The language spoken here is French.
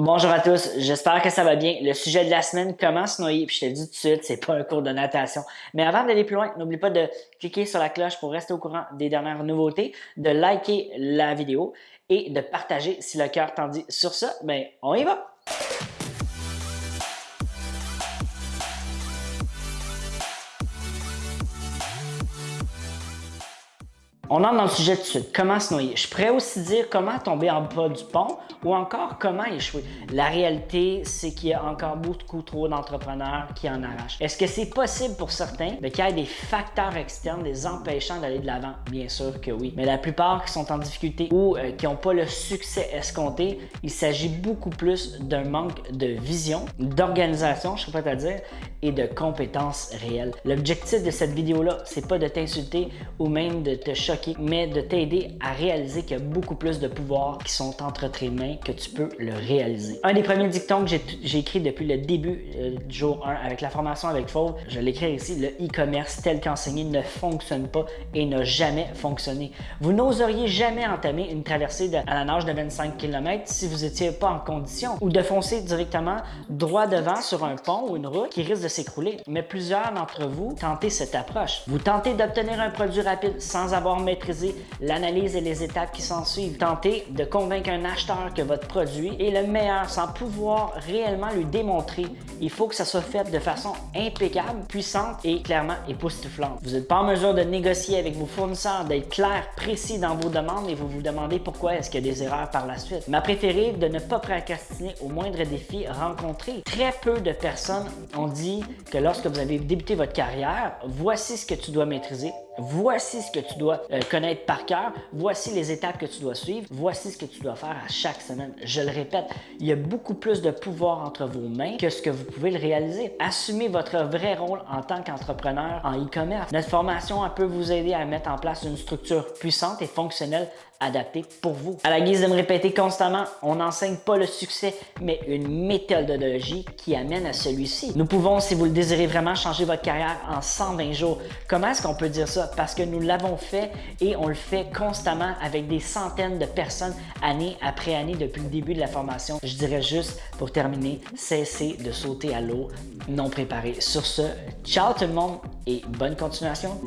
Bonjour à tous, j'espère que ça va bien. Le sujet de la semaine, comment se noyer, puis je te dis tout de suite, c'est pas un cours de natation. Mais avant d'aller plus loin, n'oublie pas de cliquer sur la cloche pour rester au courant des dernières nouveautés, de liker la vidéo et de partager si le cœur t'en dit. Sur ça, ben, on y va! On entre dans le sujet de suite. Comment se noyer? Je pourrais aussi dire comment tomber en bas du pont ou encore comment échouer. La réalité, c'est qu'il y a encore beaucoup trop d'entrepreneurs qui en arrachent. Est-ce que c'est possible pour certains? Qu'il y ait des facteurs externes les empêchant d'aller de l'avant? Bien sûr que oui. Mais la plupart qui sont en difficulté ou euh, qui n'ont pas le succès escompté, il s'agit beaucoup plus d'un manque de vision, d'organisation, je serais pas à dire, et de compétences réelles. L'objectif de cette vidéo-là, c'est pas de t'insulter ou même de te choquer mais de t'aider à réaliser qu'il y a beaucoup plus de pouvoirs qui sont entre tes mains que tu peux le réaliser. Un des premiers dictons que j'ai écrit depuis le début euh, du jour 1 avec la formation avec Fauve, je l'écris ici, le e-commerce tel qu'enseigné ne fonctionne pas et n'a jamais fonctionné. Vous n'oseriez jamais entamer une traversée à la nage de 25 km si vous n'étiez pas en condition ou de foncer directement droit devant sur un pont ou une route qui risque de s'écrouler. Mais plusieurs d'entre vous tentez cette approche. Vous tentez d'obtenir un produit rapide sans avoir maîtriser l'analyse et les étapes qui s'en suivent. Tentez de convaincre un acheteur que votre produit est le meilleur sans pouvoir réellement lui démontrer. Il faut que ça soit fait de façon impeccable, puissante et clairement époustouflante. Vous n'êtes pas en mesure de négocier avec vos fournisseurs, d'être clair, précis dans vos demandes et vous vous demandez pourquoi est-ce qu'il y a des erreurs par la suite. Ma préférée, de ne pas procrastiner au moindre défi rencontré. Très peu de personnes ont dit que lorsque vous avez débuté votre carrière, voici ce que tu dois maîtriser, voici ce que tu dois euh, connaître par cœur, voici les étapes que tu dois suivre, voici ce que tu dois faire à chaque semaine. Je le répète, il y a beaucoup plus de pouvoir entre vos mains que ce que vous pouvez le réaliser. Assumez votre vrai rôle en tant qu'entrepreneur en e-commerce. Notre formation peut vous aider à mettre en place une structure puissante et fonctionnelle adaptée pour vous. À la guise de me répéter constamment, on n'enseigne pas le succès, mais une méthodologie qui amène à celui-ci. Nous pouvons, si vous le désirez vraiment, changer votre carrière en 120 jours. Comment est-ce qu'on peut dire ça? Parce que nous l'avons fait et on le fait constamment avec des centaines de personnes année après année depuis le début de la formation. Je dirais juste pour terminer, cessez de sauter à l'eau non préparé. Sur ce, ciao tout le monde et bonne continuation.